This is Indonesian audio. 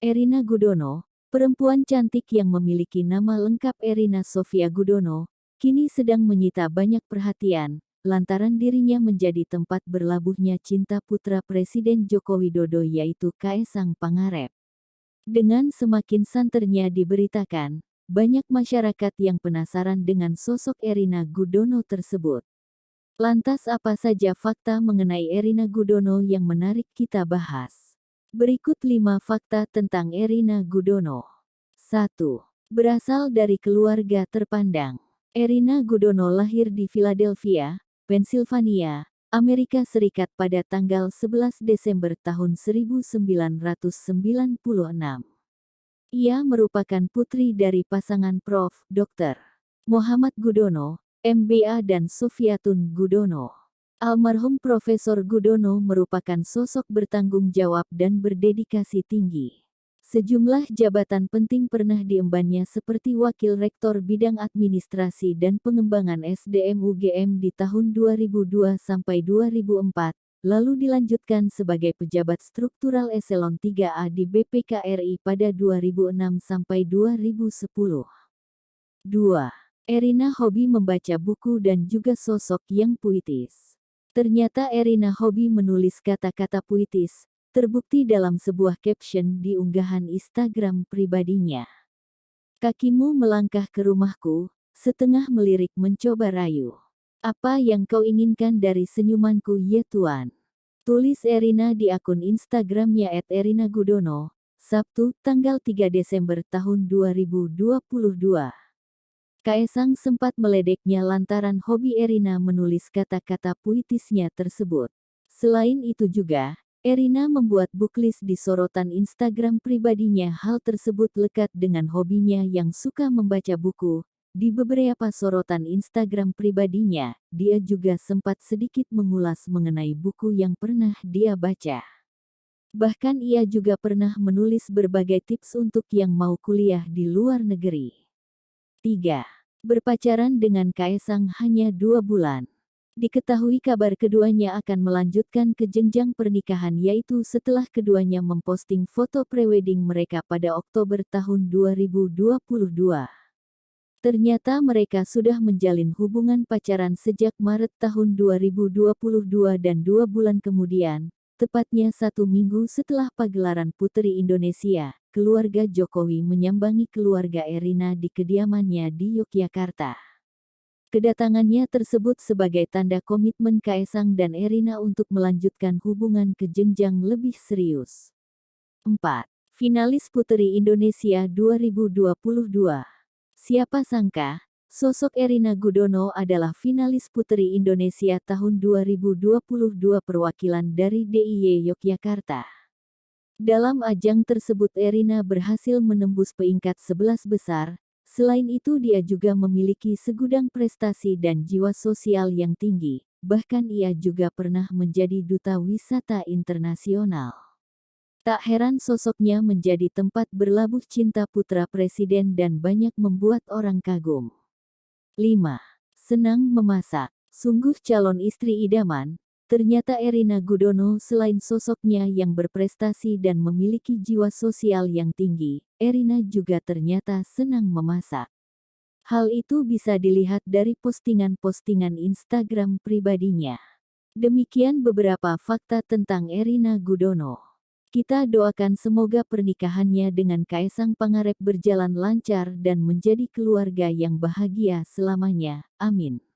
Erina Gudono, perempuan cantik yang memiliki nama lengkap Erina Sofia Gudono, kini sedang menyita banyak perhatian, lantaran dirinya menjadi tempat berlabuhnya cinta putra Presiden Joko Widodo yaitu Kaisang Pangarep. Dengan semakin santernya diberitakan, banyak masyarakat yang penasaran dengan sosok Erina Gudono tersebut. Lantas apa saja fakta mengenai Erina Gudono yang menarik kita bahas? Berikut 5 fakta tentang Erina Gudono. 1. Berasal dari keluarga terpandang. Erina Gudono lahir di Philadelphia, Pennsylvania, Amerika Serikat pada tanggal 11 Desember tahun 1996. Ia merupakan putri dari pasangan Prof. Dr. Muhammad Gudono, MBA dan Sofiatun Gudono. Almarhum Profesor Gudono merupakan sosok bertanggung jawab dan berdedikasi tinggi. Sejumlah jabatan penting pernah diembannya seperti Wakil Rektor Bidang Administrasi dan Pengembangan SDM UGM di tahun 2002 sampai 2004, lalu dilanjutkan sebagai pejabat struktural eselon 3A di BPKRI pada 2006 sampai 2010. 2. Erina hobi membaca buku dan juga sosok yang puitis. Ternyata Erina hobi menulis kata-kata puitis, terbukti dalam sebuah caption di unggahan Instagram pribadinya. Kakimu melangkah ke rumahku, setengah melirik mencoba rayu. Apa yang kau inginkan dari senyumanku ya Tuan? Tulis Erina di akun Instagramnya @erinagudono, Sabtu, tanggal 3 Desember tahun 2022. Kaisang sempat meledeknya lantaran hobi Erina menulis kata-kata puitisnya tersebut. Selain itu juga, Erina membuat booklist di sorotan Instagram pribadinya hal tersebut lekat dengan hobinya yang suka membaca buku, di beberapa sorotan Instagram pribadinya, dia juga sempat sedikit mengulas mengenai buku yang pernah dia baca. Bahkan ia juga pernah menulis berbagai tips untuk yang mau kuliah di luar negeri. 3. Berpacaran dengan Kaisang hanya dua bulan. Diketahui kabar keduanya akan melanjutkan ke jenjang pernikahan yaitu setelah keduanya memposting foto prewedding mereka pada Oktober tahun 2022. Ternyata mereka sudah menjalin hubungan pacaran sejak Maret tahun 2022 dan dua bulan kemudian, tepatnya satu minggu setelah pagelaran Putri Indonesia, keluarga Jokowi menyambangi keluarga Erina di kediamannya di Yogyakarta. Kedatangannya tersebut sebagai tanda komitmen Kaisang dan Erina untuk melanjutkan hubungan ke jenjang lebih serius. 4. Finalis Putri Indonesia 2022 Siapa sangka, sosok Erina Gudono adalah finalis Putri Indonesia tahun 2022 perwakilan dari DIY Yogyakarta. Dalam ajang tersebut Erina berhasil menembus peringkat 11 besar, selain itu dia juga memiliki segudang prestasi dan jiwa sosial yang tinggi, bahkan ia juga pernah menjadi duta wisata internasional. Tak heran sosoknya menjadi tempat berlabuh cinta putra presiden dan banyak membuat orang kagum. 5. Senang memasak. Sungguh calon istri idaman, ternyata Erina Gudono selain sosoknya yang berprestasi dan memiliki jiwa sosial yang tinggi, Erina juga ternyata senang memasak. Hal itu bisa dilihat dari postingan-postingan Instagram pribadinya. Demikian beberapa fakta tentang Erina Gudono. Kita doakan semoga pernikahannya dengan Kaisang Pangarep berjalan lancar dan menjadi keluarga yang bahagia selamanya. Amin.